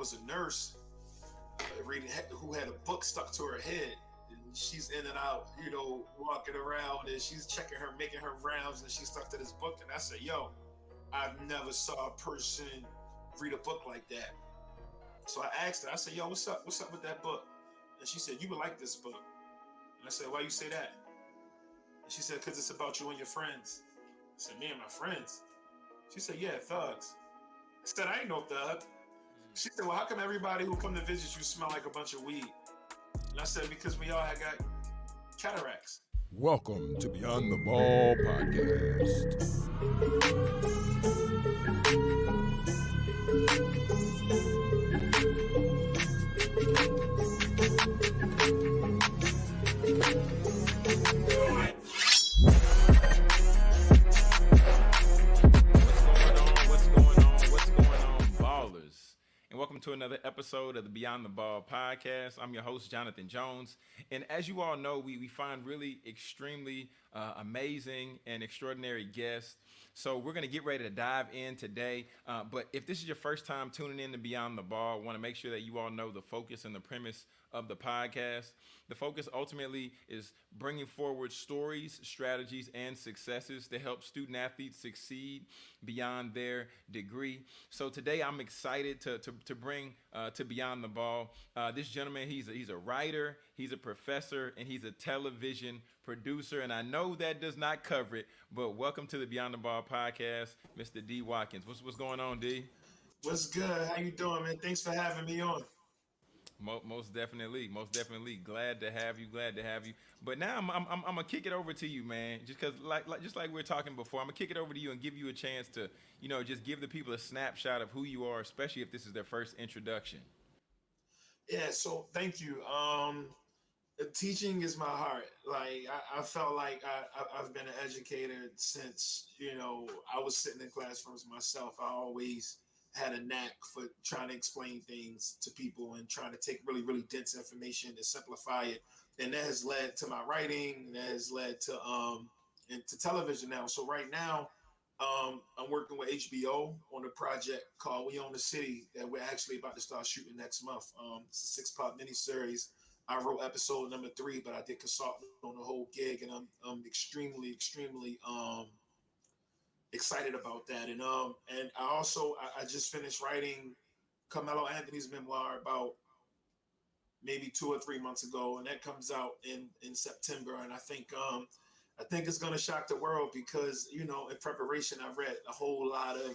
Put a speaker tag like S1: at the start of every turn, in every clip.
S1: was a nurse uh, reading who had a book stuck to her head. And she's in and out, you know, walking around and she's checking her, making her rounds, and she's stuck to this book. And I said, Yo, I've never saw a person read a book like that. So I asked her, I said, Yo, what's up? What's up with that book? And she said, You would like this book. And I said, Why you say that? And she said, Because it's about you and your friends. I said, Me and my friends? She said, Yeah, thugs. I said, I ain't no thug. She said, Well, how come everybody who come to visit you smell like a bunch of weed? And I said, Because we all had got cataracts.
S2: Welcome to Beyond the Ball podcast.
S3: Welcome to another episode of the Beyond the Ball podcast. I'm your host, Jonathan Jones. And as you all know, we, we find really extremely uh, amazing and extraordinary guests. So we're going to get ready to dive in today. Uh, but if this is your first time tuning in to Beyond the Ball, want to make sure that you all know the focus and the premise of the podcast. The focus ultimately is bringing forward stories, strategies, and successes to help student athletes succeed beyond their degree. So today I'm excited to, to, to bring uh, to Beyond the Ball uh, this gentleman. He's a, he's a writer, he's a professor, and he's a television producer. And I know that does not cover it, but welcome to the Beyond the Ball podcast, Mr. D. Watkins. What's, what's going on, D?
S1: What's good? How you doing, man? Thanks for having me on.
S3: Most definitely, most definitely. Glad to have you. Glad to have you. But now I'm, I'm, I'm, I'm gonna kick it over to you, man. Just cause like, like just like we were talking before, I'm gonna kick it over to you and give you a chance to, you know, just give the people a snapshot of who you are, especially if this is their first introduction.
S1: Yeah. So thank you. Um, teaching is my heart. Like I, I felt like I, I, I've been an educator since you know I was sitting in classrooms myself. I always had a knack for trying to explain things to people and trying to take really, really dense information and simplify it. And that has led to my writing, that has led to um into television now. So right now, um, I'm working with HBO on a project called We Own the City that we're actually about to start shooting next month. Um, it's a six part miniseries. I wrote episode number three, but I did consult on the whole gig, and I'm, I'm extremely, extremely um, excited about that. And um, and I also I, I just finished writing Carmelo Anthony's memoir about maybe two or three months ago, and that comes out in in September. And I think um, I think it's to shock the world because you know in preparation I read a whole lot of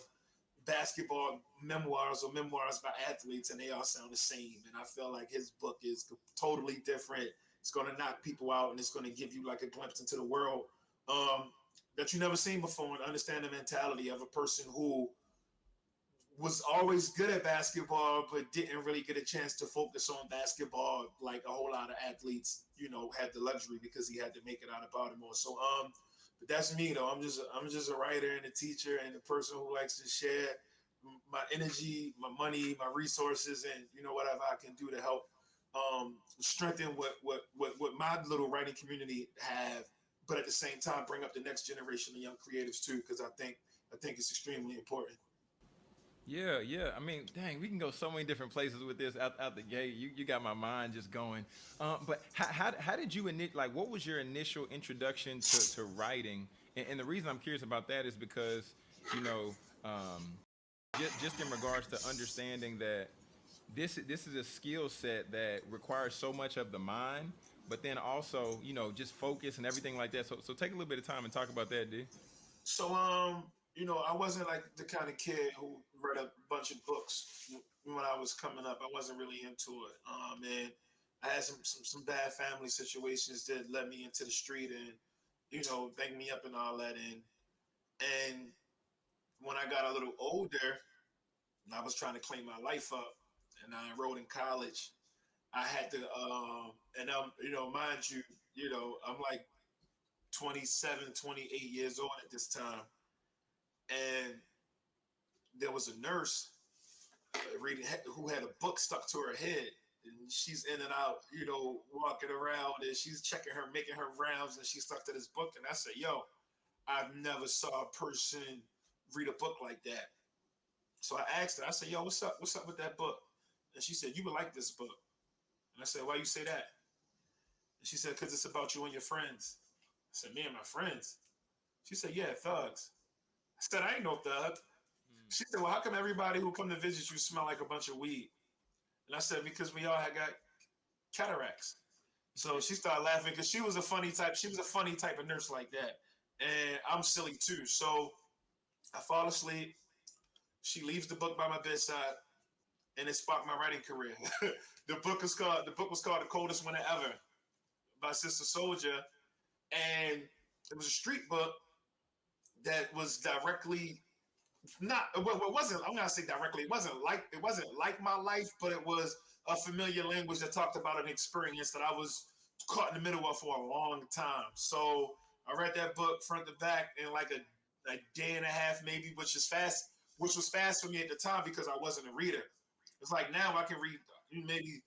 S1: basketball memoirs or memoirs by athletes, and they all sound the same. And I feel like his book is totally different. It's going to knock people out, and it's going to give you like a glimpse into the world. Um, that you never seen before and understand the mentality of a person who was always good at basketball but didn't really get a chance to focus on basketball like a whole lot of athletes you know had the luxury because he had to make it out of baltimore. So um but that's me though. I'm just i'm just a writer and a teacher and a person who likes to share my energy my money my resources and you know whatever i can do to help um strengthen what what what, what my little writing community have but at the same time bring up the next generation of young creatives too because i think i think it's extremely important.
S3: Yeah yeah. I mean dang we can go so many different places with this out, out the gate. You, you got my mind just going. Um, but how, how, how did you init like what was your initial introduction to, to writing? And, and the reason i'm curious about that is because you know um, just, just in regards to understanding that this this is a skill set that requires so much of the mind but then also, you know, just focus and everything like that. So, so take a little bit of time and talk about that, D.
S1: So, um, you know, I wasn't like the kind of kid who read a bunch of books when I was coming up. I wasn't really into it. Um, and I had some, some, some bad family situations that led me into the street and, you know, banged me up and all that. And, and when I got a little older, and I was trying to clean my life up and I enrolled in college I had to, um, and I'm, you know, mind you, you know, I'm like 27, 28 years old at this time. And there was a nurse uh, reading who had a book stuck to her head. And she's in and out, you know, walking around and she's checking her, making her rounds, and she stuck to this book. And I said, Yo, I've never saw a person read a book like that. So I asked her, I said, Yo, what's up? What's up with that book? And she said, You would like this book. And I said, Why you say that? And she said, Because it's about you and your friends. I said, Me and my friends. She said, Yeah, thugs. I said, I ain't no thug. Hmm. She said, Well, how come everybody who come to visit you smell like a bunch of weed? And I said, Because we all had got cataracts. So she started laughing because she was a funny type. She was a funny type of nurse like that. And I'm silly too. So I fall asleep. She leaves the book by my bedside, and it sparked my writing career. the book is called the book was called The Coldest Winter Ever by Sister Souljah. And it was a street book that was directly not well, it wasn't i'm gonna say directly it wasn't like it wasn't like my life but it was a familiar language that talked about an experience that i was caught in the middle of for a long time so i read that book front to back in like a, a day and a half maybe which is fast which was fast for me at the time because i wasn't a reader it's like now i can read maybe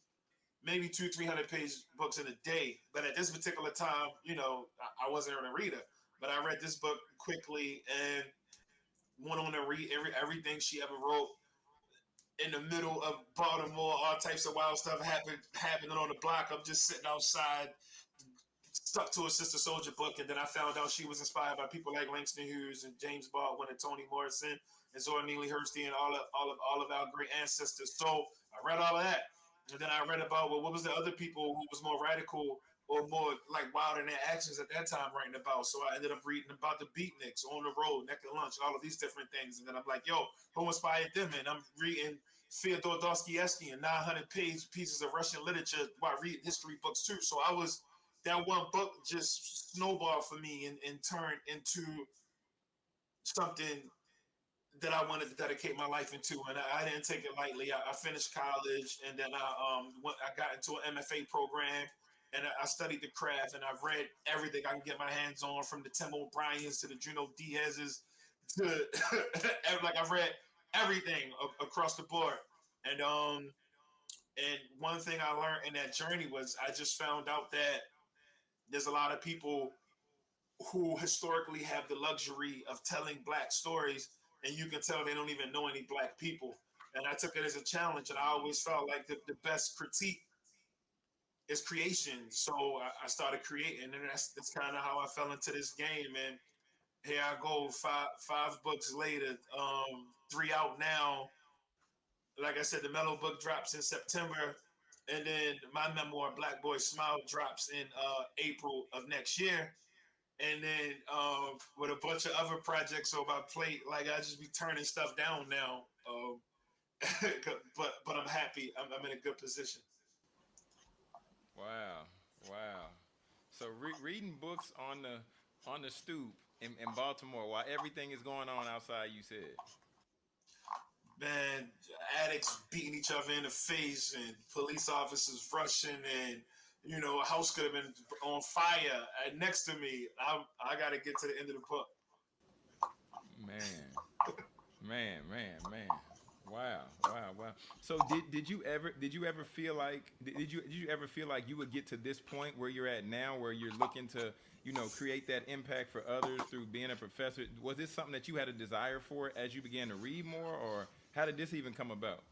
S1: maybe two three hundred page books in a day but at this particular time you know i, wasn't a reader but i read this book quickly and went on to read every everything she ever wrote. In the middle of Baltimore, all types of wild stuff happened happening on the block. I'm just sitting outside, stuck to a Sister Souljah book, and then I found out she was inspired by people like Langston Hughes and James Baldwin and Toni Morrison and Zora Neale Hurston and all of all of all of our great ancestors. So I read all of that, and then I read about well, what was the other people who was more radical or more like wild in their actions at that time writing about. So I ended up reading about the beatniks on the road, Naked Lunch, and all of these different things. And then I'm like, yo, who inspired them? And I'm reading Fyodor Dostoevsky and 900 page pieces of Russian literature while reading history books too. So I was that one book just snowballed for me and, and turned into something that I wanted to dedicate my life into, and I, I didn't take it lightly. I, I, finished college, and then I um went, I got into an MFA program, and I studied the craft and I've read everything I can get my hands on from the Tim O'Briens to the Junot Diaz's to like I've read everything across the board. And um and one thing I learned in that journey was I just found out that there's a lot of people who historically have the luxury of telling black stories and you can tell they don't even know any black people. And I took it as a challenge and I always felt like the, the best critique is creation. So I, I started creating, and that's that's kind of how I fell into this game. And here I go, five five books later, um, three out now. Like I said, the Melo book drops in September, and then my memoir, Black Boy Smile, drops in uh, April of next year. And then uh, with a bunch of other projects on my plate, like I just be turning stuff down now. Um, but but I'm happy. I'm, I'm in a good position.
S3: Wow, wow. So re- reading books on the on the stoop in, in Baltimore while everything is going on outside, you said.
S1: Man, addicts beating each other in the face and police officers rushing and you know a house could have been on fire uh, next to me. I I got to get to the end of the book.
S3: Man, man, man, man. Wow, wow, wow. So did did you ever did you ever feel like did you did you ever feel like you would get to this point where you're at now where you're looking to, you know, create that impact for others through being a professor? Was this something that you had a desire for as you began to read more or how did this even come about?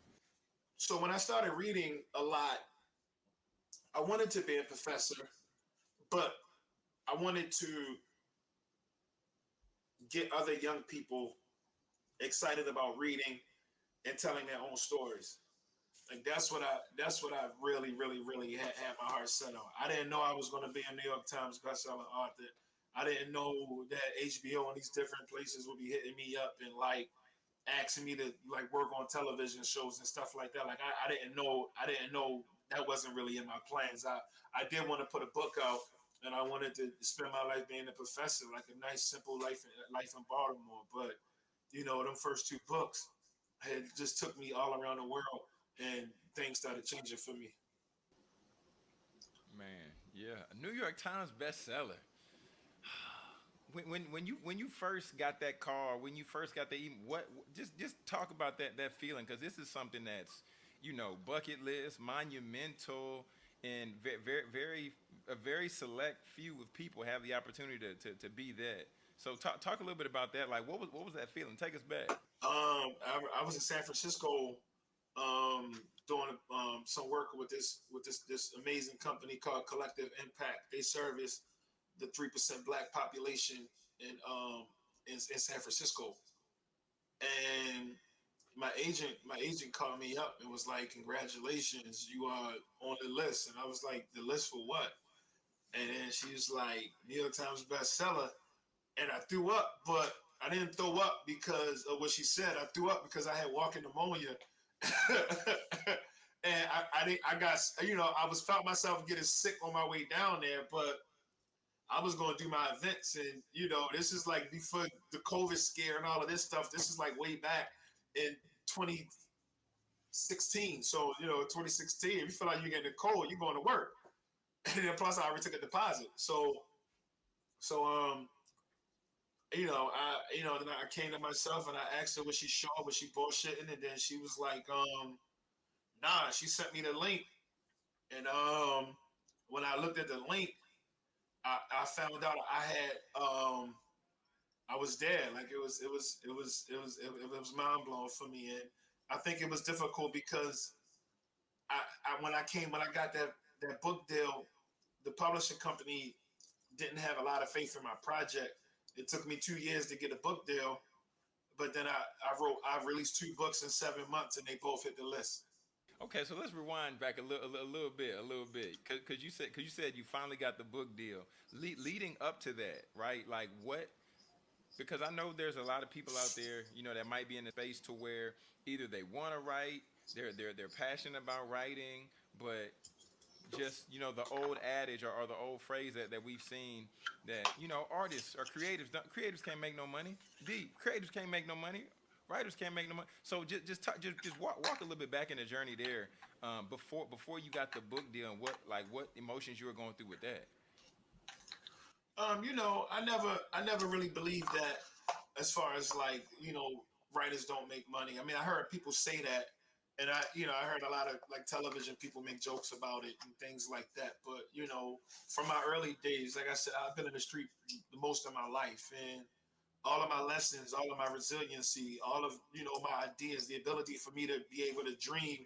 S1: So when I started reading a lot, I wanted to be a professor, but I wanted to get other young people excited about reading and telling their own stories. Like that's what I that's what I really really really had, had my heart set on. I didn't know I was going to be a New York Times bestselling author. I didn't know that HBO and these different places would be hitting me up and like asking me to like work on television shows and stuff like that. Like I, I didn't know I didn't know that wasn't really in my plans. I I did want to put a book out and I wanted to spend my life being a professor, like a nice simple life life in Baltimore. But you know, them first two books, had just took me all around the world and things started changing for me.
S3: Man, yeah, New York Times bestseller. When, when when you when you first got that call, when you first got the what just just talk about that that feeling because this is something that's you know bucket list, monumental, and very very very a very select few of people have the opportunity to to, to be that. So talk talk a little bit about that. Like, what was what was that feeling? Take us back.
S1: Um, I, I was in San Francisco, um, doing some work with this with this this amazing company called Collective Impact. They service the three percent black population in um in, in San Francisco. And my agent, my agent called me up and was like, "Congratulations, you are on the list." And I was like, "The list for what?" And then she was like, "New York Times bestseller." And I threw up, but I didn't throw up because of what she said. I threw up because I had walking pneumonia, and I, I didn't. I got you know I was felt myself getting sick on my way down there, but I was going to do my events, and you know this is like before the COVID scare and all of this stuff. This is like way back in 2016. So you know 2016, if you feel like you're getting a cold, you're going to work, and then plus I already took a deposit. So so um you know, I you know, then I came to myself and I asked her was she sure, was she bullshitting, and then she was like, um, nah, she sent me the link. And um when I looked at the link, I, I found out I had um I was there. Like it was it was it was it was it, it was mind blowing for me. And I think it was difficult because I, I when I came when I got that that book deal, the publishing company didn't have a lot of faith in my project it took me two years to get a book deal, but then I, I wrote, I released two books in seven months, and they both hit the list.
S3: Okay, so let's rewind back a little, a little bit, a little bit, because you said, because you said you finally got the book deal. Le- leading up to that, right? Like what? Because I know there's a lot of people out there, you know, that might be in a space to where either they want to write, they're they're they're passionate about writing, but just you know the old adage or, or, the old phrase that, that we've seen that you know artists or creatives creatives can't make no money. The creatives can't make no money. Writers can't make no money. So just just just just walk, walk a little bit back in the journey there um, before before you got the book deal and what like what emotions you were going through with that.
S1: Um, you know, I never I never really believed that as far as like you know writers don't make money. I mean, I heard people say that and I, you know, I heard a lot of like television people make jokes about it and things like that. But you know, from my early days, like I said, I've been in the street the most of my life, and all of my lessons, all of my resiliency, all of you know my ideas, the ability for me to be able to dream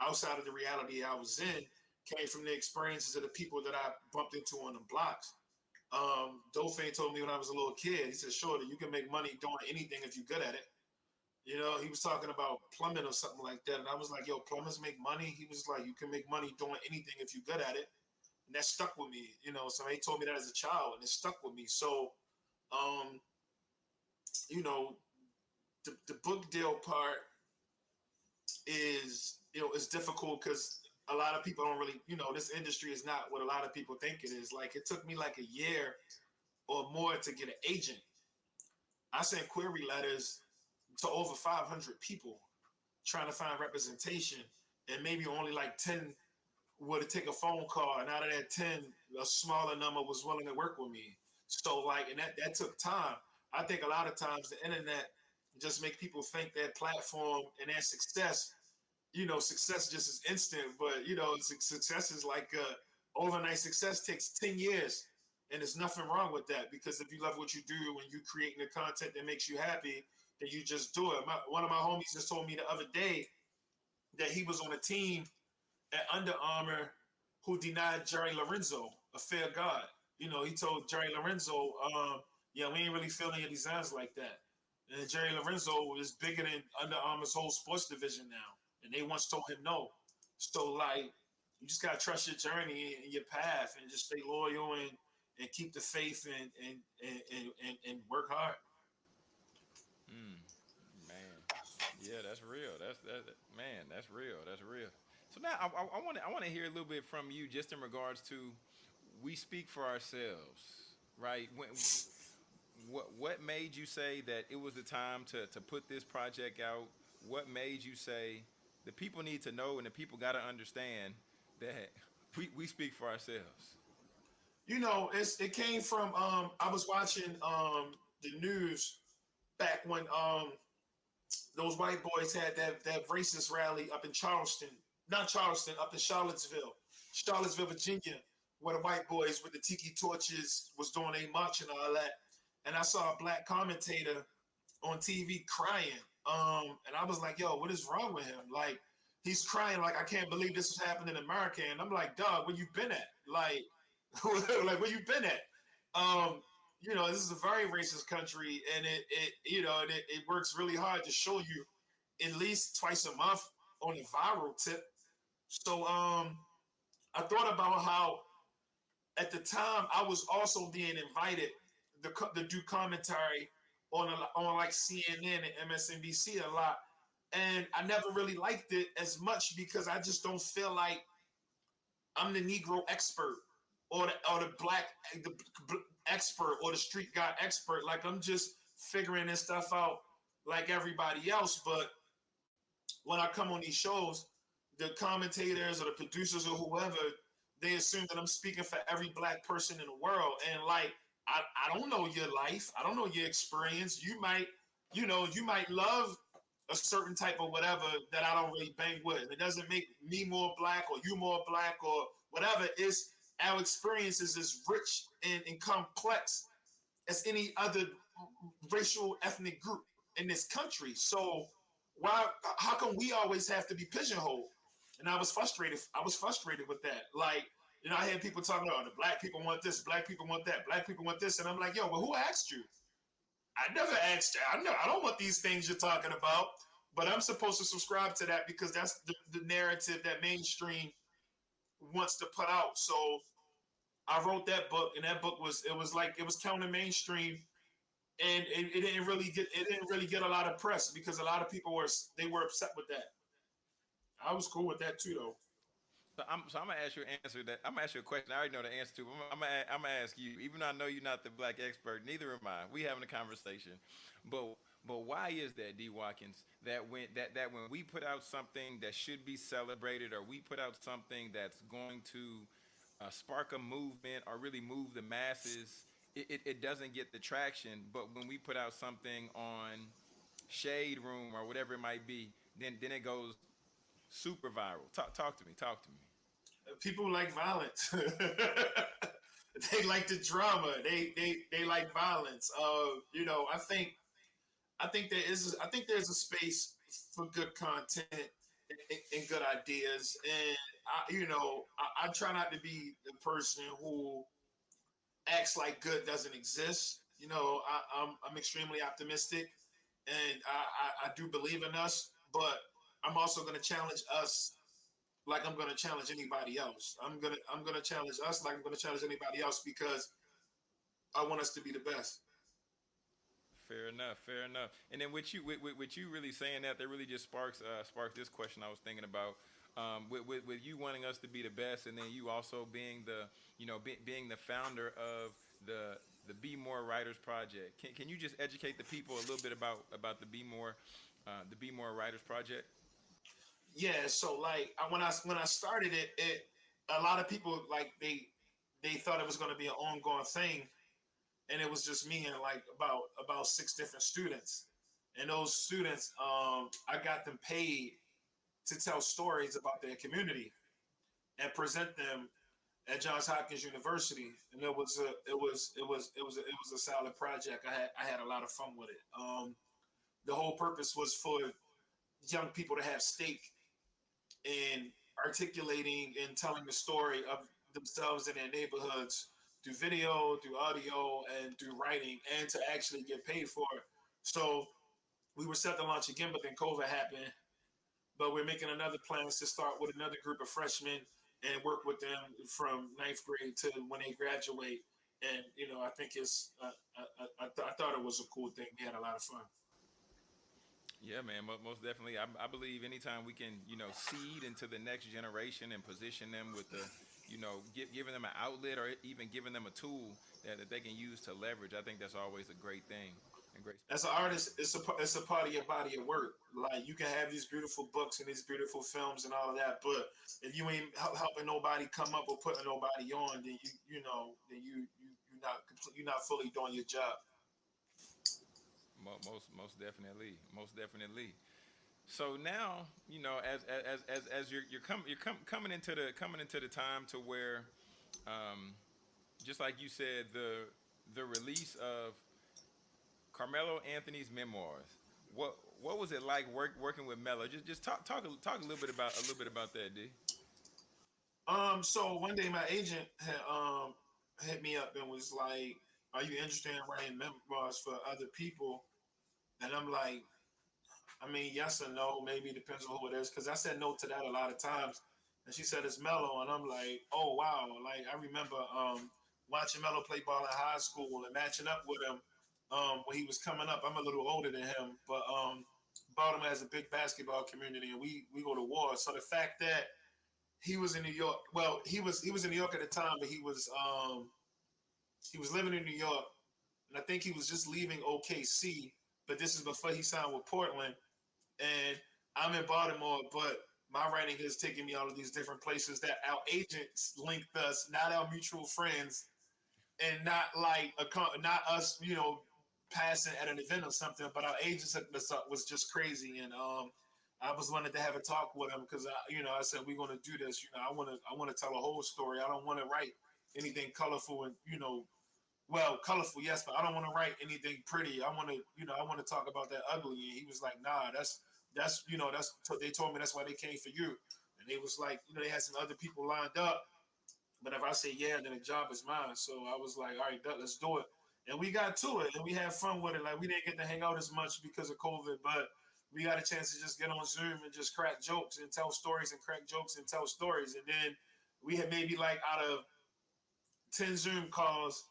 S1: outside of the reality I was in, came from the experiences of the people that I bumped into on the blocks. Um, Dolphin told me when I was a little kid, he said, "Shorty, you can make money doing anything if you're good at it." You know, he was talking about plumbing or something like that. And I was like, yo, plumbers make money. He was like, you can make money doing anything if you're good at it. And that stuck with me. You know, somebody told me that as a child and it stuck with me. So, um, you know, the, the book deal part is, you know, it's difficult because a lot of people don't really, you know, this industry is not what a lot of people think it is. Like it took me like a year or more to get an agent. I sent query letters to over 500 people trying to find representation, and maybe only like 10 would take a phone call, and out of that 10, a smaller number was willing to work with me. So like, and that that took time. I think a lot of times the internet just make people think that platform and that success, you know, success just is instant, but you know, success is like uh, overnight success takes 10 years. And there's nothing wrong with that because if you love what you do and you're creating the content that makes you happy, then you just do it. My, one of my homies just told me the other day that he was on a team at Under Armour who denied Jerry Lorenzo Fear of God. You know, he told Jerry Lorenzo, um, yeah, we ain't really feeling your designs like that. And Jerry Lorenzo is bigger than Under Armour's whole sports division now. And they once told him no. So like you just gotta trust your journey and your path and just stay loyal and, and keep the faith and and, and, and, and work hard.
S3: Mm, man, yeah, that's real. That's that. Man, that's real. That's real. So now I want to I want to hear a little bit from you, just in regards to we speak for ourselves, right? When, what what made you say that it was the time to to put this project out? What made you say the people need to know and the people got to understand that we, we speak for ourselves?
S1: You know, it's it came from um I was watching um the news back when um those white boys had that that racist rally up in Charleston, not Charleston, up in Charlottesville, Charlottesville, Virginia, where the white boys with the tiki torches was doing a march and all that. And I saw a black commentator on TV crying. Um, and I was like, yo, what is wrong with him? Like, he's crying like I can't believe this is happening in America, and I'm like, dog, where you been at? Like, like where you been at? Um, you know, this is a very racist country, and it, it you know, it, it works really hard to show you at least twice a month on a viral tip. So, um, I thought about how at the time I was also being invited to, to do commentary on a, on like CNN and MSNBC a lot, and I never really liked it as much because I just don't feel like I'm the Negro expert or the or the black the expert or the street guy expert. Like I'm just figuring this stuff out like everybody else. But when I come on these shows, the commentators or the producers or whoever, they assume that I'm speaking for every black person in the world. And like I, I don't know your life. I don't know your experience. You might, you know, you might love a certain type of whatever that I don't really bang with. It doesn't make me more black or you more black or whatever. It's our experiences as rich and, and complex as any other racial ethnic group in this country. So why how come we always have to be pigeonholed? And I was frustrated. I was frustrated with that. Like, you know, I had people talking about oh, the black people want this, black people want that, black people want this. And I'm like, yo, well, who asked you? I never asked you. I know I don't want these things you're talking about, but I'm supposed to subscribe to that because that's the, the narrative that mainstream wants to put out. So I wrote that book, and that book was it was like it was counter mainstream, and it, it, didn't really get it didn't really get a lot of press because a lot of people were they were upset with that. I was cool with that too, though.
S3: So I'm, so I'm gonna ask you an answer that I'm gonna ask you a question. I already know the answer to. I'm, I'm, gonna, I'm gonna ask you, even though I know you're not the black expert, neither am I. We having a conversation, but but why is that, D. Watkins, that when that that when we put out something that should be celebrated, or we put out something that's going to uh, spark a movement or really move the masses, it, it, it doesn't get the traction. But when we put out something on Shade Room or whatever it might be, then then it goes super viral. Talk talk to me. Talk to me.
S1: People like violence. they like the drama. They they they like violence. Uh, you know, I think I think there is I think there's a space for good content and, and good ideas, and I, you know, I, I, try not to be the person who acts like good doesn't exist. You know, I, am I'm, I'm extremely optimistic, and I, I, I do believe in us, but I'm also going to challenge us like I'm going to challenge anybody else. I'm gonna I'm gonna challenge us like I'm going to challenge anybody else because I want us to be the best.
S3: Fair enough, fair enough. And then with you, with, with, with you really saying that, that really just sparks uh, sparks this question I was thinking about um, with, with, with, you wanting us to be the best, and then you also being the, you know, be, being the founder of the the Be More Writers Project. Can, can you just educate the people a little bit about about the Be More uh, the Be More Writers Project?
S1: Yeah. So like when I when I started it, it a lot of people like they they thought it was going to be an ongoing thing, and it was just me and like about about six different students, and those students, um, I got them paid to tell stories about their community and present them at Johns Hopkins University. And it was a it was it was it was a, it was a solid project. I had I had a lot of fun with it. Um, the whole purpose was for young people to have stake in articulating and telling the story of themselves and their neighborhoods through video, through audio, and through writing, and to actually get paid for it. So we were set to launch again, but then COVID happened, but we're making another plans to start with another group of freshmen and work with them from ninth grade to when they graduate. And you know, I think it's uh, I, I, th- I, thought it was a cool thing. We had a lot of fun.
S3: Yeah, man, most definitely. I, I believe anytime we can, you know, seed into the next generation and position them with the, you know, give, giving them an outlet or even giving them a tool that, that they can use to leverage. I think that's always a great thing
S1: and great. As an artist, it's a it's a part of your body of work. Like you can have these beautiful books and these beautiful films and all of that, but if you ain't helping nobody come up or putting nobody on, then you you know then you you you're not you're not fully doing your job.
S3: Most most definitely, most definitely. So now, you know, as as as as you're you're coming you're com- coming into the coming into the time to where, um, just like you said, the the release of Carmelo Anthony's memoirs. What what was it like work, working with Melo? Just just talk talk talk a little bit about a little bit about that, D.
S1: Um, so one day my agent had um hit me up and was like, "Are you interested in writing memoirs for other people?" And I'm like, I mean, yes or no, maybe depends on who it is. Because I said no to that a lot of times, and she said it's Melo, and I'm like, oh wow, like I remember um watching Melo play ball in high school and matching up with him um when he was coming up. I'm a little older than him, but um Baltimore has a big basketball community, and we we go to war. So the fact that he was in New York, well, he was he was in New York at the time, but he was um he was living in New York, and I think he was just leaving OKC. But this is before he signed with Portland, and I'm in Baltimore, but my writing has taken me all of these different places that our agents linked us, not our mutual friends, and not like a not us, you know, passing at an event or something. But our agents hooked was just crazy, and um, I was wanted to have a talk with him because I, you know, I said we're going to do this. You know, I want to I want to tell a whole story. I don't want to write anything colorful and you know well, colorful, yes, but I don't want to write anything pretty. I want to, you know, I want to talk about that ugly. And he was like, nah, that's that's you know, that's they told me that's why they came for you. And they was like, you know, they had some other people lined up. But if I say yeah, then the job is mine. So I was like, all right, let's do it. And we got to it and we had fun with it. Like we didn't get to hang out as much because of COVID, but we got a chance to just get on Zoom and just crack jokes and tell stories and crack jokes and tell stories. And then we had maybe like out of 10 Zoom calls,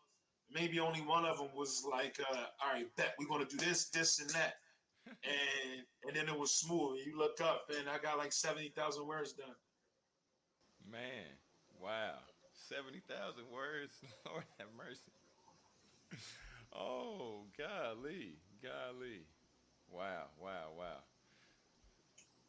S1: maybe only one of them was like, uh, all right, bet we're gonna do this, this, and that. and and then it was smooth. You look up and I got like 70,000 words done.
S3: Man, wow. 70,000 words. Lord have mercy. Oh, golly, golly. Wow, wow, wow.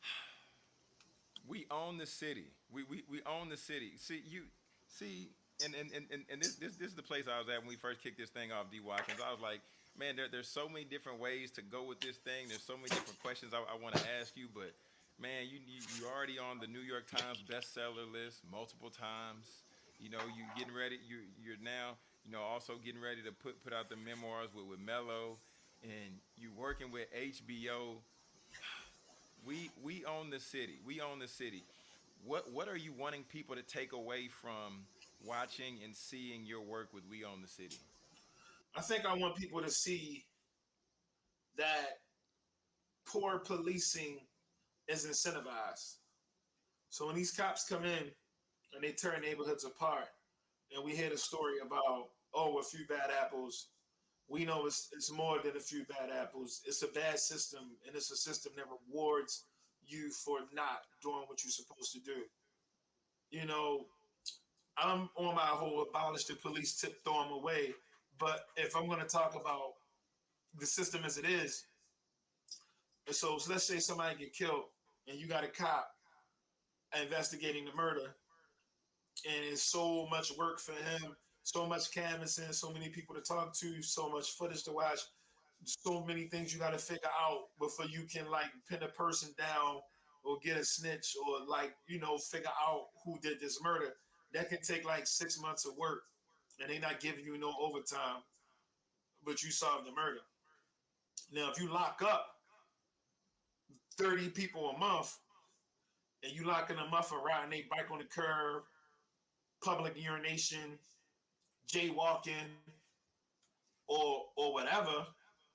S3: We own the city. We, we, we own the city. See, you, see, and and, and, and this, this this is the place I was at when we first kicked this thing off, D Watkins. I was like, man, there, there's so many different ways to go with this thing. There's so many different questions I, I want to ask you, but man, you, you you already on the New York Times bestseller list multiple times. You know, you're getting ready. You you're now you know also getting ready to put put out the memoirs with with Melo, and you're working with HBO. We we own the city. We own the city. What what are you wanting people to take away from watching and seeing your work with We Own the City?
S1: I think I want people to see that poor policing is incentivized. So when these cops come in and they tear neighborhoods apart, and we hear the story about, oh, a few bad apples, we know it's, it's more than a few bad apples. It's a bad system, and it's a system that rewards you for not doing what you're supposed to do. You know, I'm on my whole abolish the police tip, throw them away. But if I'm going to talk about the system as it is, so, so let's say somebody get killed and you got a cop investigating the murder, and it's so much work for him, so much canvassing, so many people to talk to, so much footage to watch, so many things you got to figure out before you can like pin a person down or get a snitch or like you know figure out who did this murder that can take like six months of work and they not giving you no overtime, but you solve the murder. Now, if you lock up 30 people a month and you locking them up for riding they bike on the curb, public urination, jaywalking, or or whatever,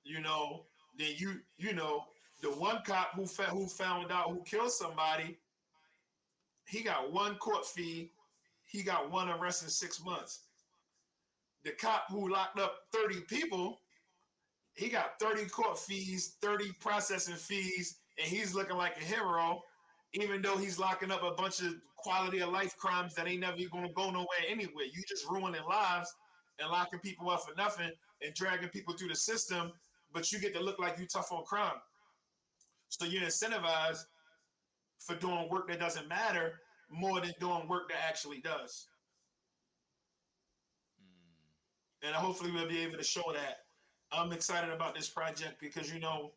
S1: you know, then you you know the one cop who fa- who found out who killed somebody, he got one court fee he got one arrest in six months. The cop who locked up 30 people, he got 30 court fees, 30 processing fees, and he's looking like a hero, even though he's locking up a bunch of quality of life crimes that ain't never gonna go nowhere anyway. You just ruining lives and locking people up for nothing and dragging people through the system, but you get to look like you tough on crime. So you're incentivized for doing work that doesn't matter more than doing work that actually does. Mm. And hopefully we'll be able to show that. I'm excited about this project because you know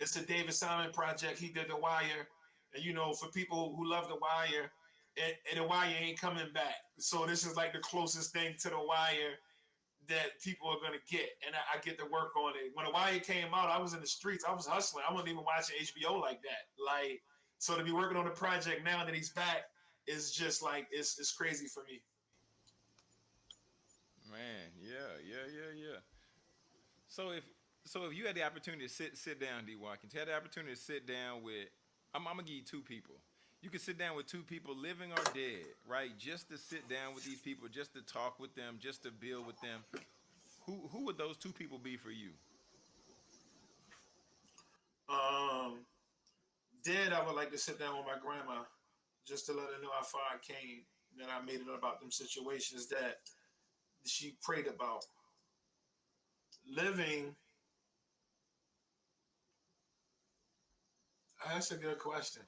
S1: it's the David Simon project. He did the wire. And you know, for people who love the wire, and, and the wire ain't coming back. So this is like the closest thing to the wire that people are gonna get, and I, I, get to work on it. When The Wire came out, I was in the streets. I was hustling. I wasn't even watching HBO like that. Like so to be working on a project now that he's back is just like it's it's crazy for me.
S3: Man, yeah, yeah, yeah, yeah. So if so if you had the opportunity to sit sit down, D Watkins, had the opportunity to sit down with I'm, I'm gonna give you two people. You can sit down with two people, living or dead, right? Just to sit down with these people, just to talk with them, just to build with them. Who who would those two people be for you?
S1: Um, dead. I would like to sit down with my grandma, just to let her know how far I came, that I made it about them situations that she prayed about. Living. That's a good question.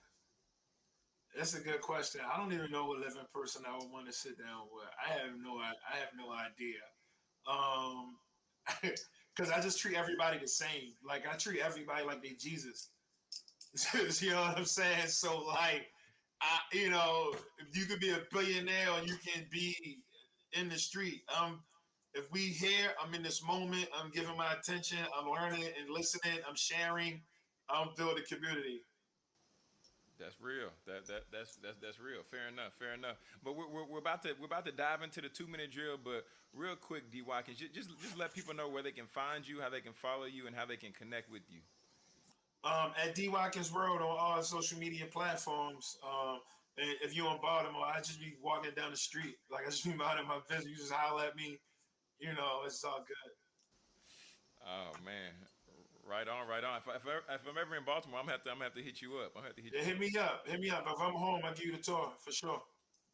S1: That's a good question. I don't even know what living person I would want to sit down with. I have no I have no idea. Um because I just treat everybody the same. Like I treat everybody like they Jesus. you know what I'm saying? So like I you know, you could be a billionaire or you can be in the street. Um if we here, I'm in this moment, I'm giving my attention, I'm learning and listening, I'm sharing, I'm building community.
S3: That's real. That that that's that's that's real. Fair enough. Fair enough. But we're, we're, we're about to we're about to dive into the two minute drill. But real quick, D Watkins, just just let people know where they can find you, how they can follow you, and how they can connect with you.
S1: Um, at D Watkins World on all social media platforms. Um, and if you're in Baltimore, I just be walking down the street, like I just be minding my business. You just holler at me, you know, it's all good.
S3: Oh man, Right on, right on. If, if, if, I'm ever in Baltimore, I'm gonna have to, I'm gonna have to hit you up. I'm gonna have to hit
S1: yeah,
S3: you.
S1: Hit me up. Hit me up. If I'm home, I'll give you the tour for sure.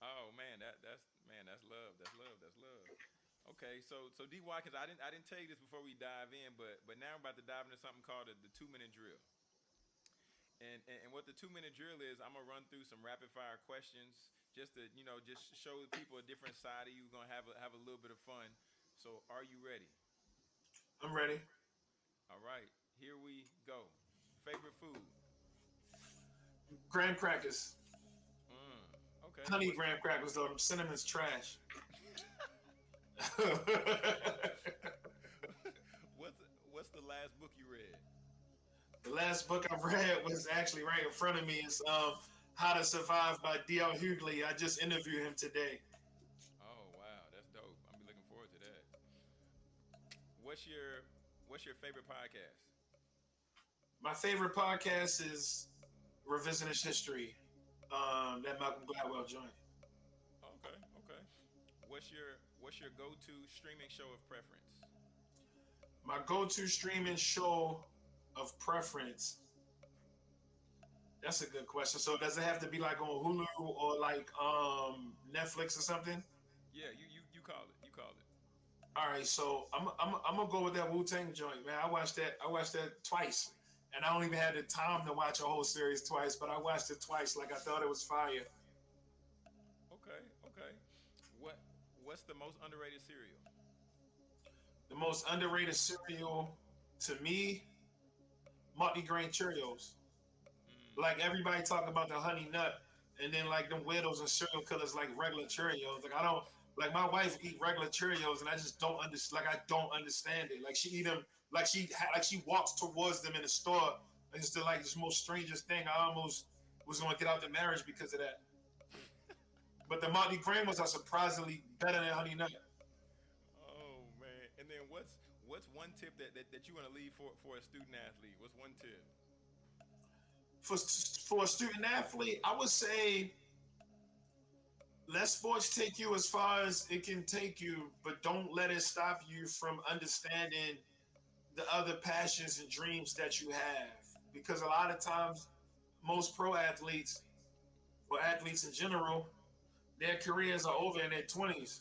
S3: Oh man, that that's man, that's love. That's love. That's love. Okay, so so D Watkins, I didn't I didn't tell you this before we dive in, but but now I'm about to dive into something called the, the two minute drill. And, and, and what the two minute drill is, I'm gonna run through some rapid fire questions just to you know just show people a different side of you. We're gonna have a, have a little bit of fun. So are you ready?
S1: I'm ready.
S3: All right. Here we go. Favorite food?
S1: Graham crackers.
S3: Mm, okay.
S1: Honey What's graham crackers though. Cinnamon's trash.
S3: what's What's the last book you read?
S1: The last book I've read was actually right in front of me. It's um, How to Survive by D.L. Hughley. I just interviewed him today.
S3: Oh wow, that's dope. I'm be looking forward to that. What's your What's your favorite podcast?
S1: my favorite podcast is Revisionist History. Um, that Malcolm Gladwell joint.
S3: Okay, okay. What's your What's your go to streaming show of preference?
S1: My go to streaming show of preference. That's a good question. So does it have to be like on Hulu or like um Netflix or something?
S3: Yeah, you you you call it. You call it.
S1: All right, so I'm I'm I'm gonna go with that Wu Tang joint, man. I watched that I watched that twice and I don't even have the time to watch a whole series twice, but I watched it twice like I thought it was fire.
S3: Okay, okay. What what's the most underrated cereal?
S1: The most underrated cereal to me, multi-grain Cheerios. Like everybody talk about the honey nut, and then like them widows and cereal killers like regular Cheerios. Like I don't like my wife eat regular Cheerios, and I just don't understand. Like I don't understand it. Like she eat them like she like she walks towards them in the store. It's the like this most strangest thing. I almost was going to get out the marriage because of that. but the multi grain ones are surprisingly better than honey nut.
S3: Oh man! And then what's what's one tip that, that, that you want to leave for for a student athlete? What's one tip?
S1: For for a student athlete, I would say let sports take you as far as it can take you, but don't let it stop you from understanding the other passions and dreams that you have. Because a lot of times, most pro athletes or athletes in general, their careers are over in their 20s.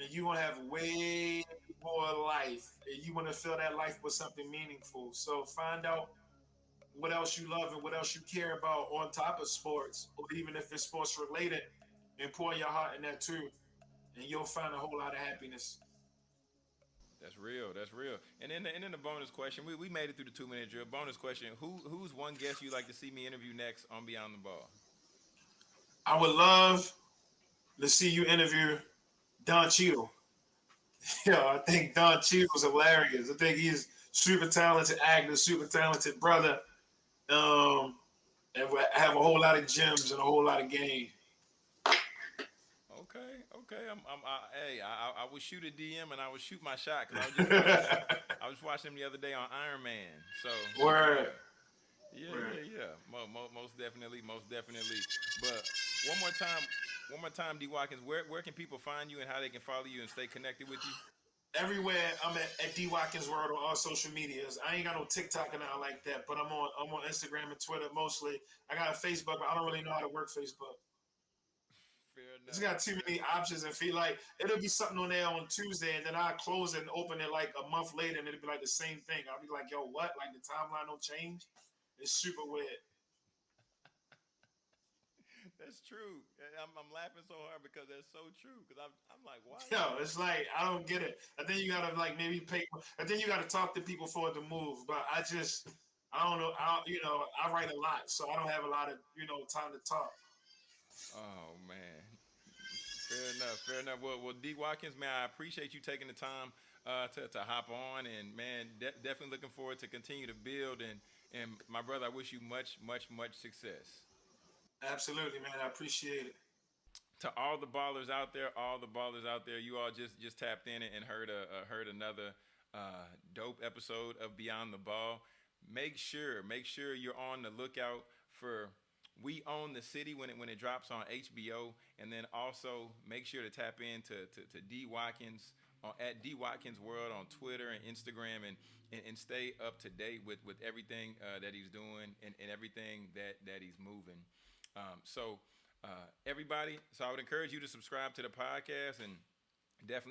S1: And you to have way more life. And you want to fill that life with something meaningful. So find out what else you love and what else you care about on top of sports, or even if it's sports related, and pour your heart in that too. And you'll find a whole lot of happiness.
S3: That's real. That's real. And then, the, and then the bonus question. We, we made it through the two minute drill. Bonus question: Who who's one guest you'd like to see me interview next on Beyond the Ball?
S1: I would love to see you interview Don Cheadle. Yo, I think Don Cheadle was hilarious. I think he's super talented actor, super talented brother. Um, and we have a whole lot of gems and a whole lot of game.
S3: Okay, okay. I'm, I'm I, hey, I, I would shoot a DM and I would shoot my shot because I was just watching, I was watching him the other day on Iron Man. So
S1: Word.
S3: Yeah, yeah, yeah. Mo, mo, most definitely, most definitely. But one more time, one more time, D Watkins. Where where can people find you and how they can follow you and stay connected with you?
S1: Everywhere I'm at, at D Watkins World on all social medias. I ain't got no TikTok and all like that, but I'm on I'm on Instagram and Twitter mostly. I got a Facebook, but I don't really know how to work Facebook.
S3: Fair
S1: It's
S3: enough.
S1: got too many options and feel like it'll be something on there on Tuesday and then I'll close it and open it like a month later and it'll be like the same thing. I'll be like, yo, what? Like the timeline don't change? It's super weird.
S3: That's true. I'm, I'm laughing so hard because that's so true. Because I'm I'm like, why?
S1: Yo, it's like I don't get it. I think you gotta like maybe pay. I think you gotta talk to people for it to move. But I just, I don't know. I you know I write a lot, so I don't have a lot of you know time to talk.
S3: Oh man. Fair enough. Fair enough. Well, well, D Watkins, man, I appreciate you taking the time uh, to to hop on, and man, de- definitely looking forward to continue to build. And and my brother, I wish you much, much, much success.
S1: Absolutely, man. I appreciate it.
S3: to all the ballers out there, all the ballers out there, you all just just tapped in and heard a, uh, heard another uh, dope episode of Beyond the Ball. Make sure, make sure you're on the lookout for We Own the City when it when it drops on HBO, and then also make sure to tap into to, to D Watkins on, at D Watkins World on Twitter and Instagram, and and, and stay up to date with with everything uh, that he's doing and, and everything that that he's moving. Um, so uh, everybody, so I would encourage you to subscribe to the podcast and definitely.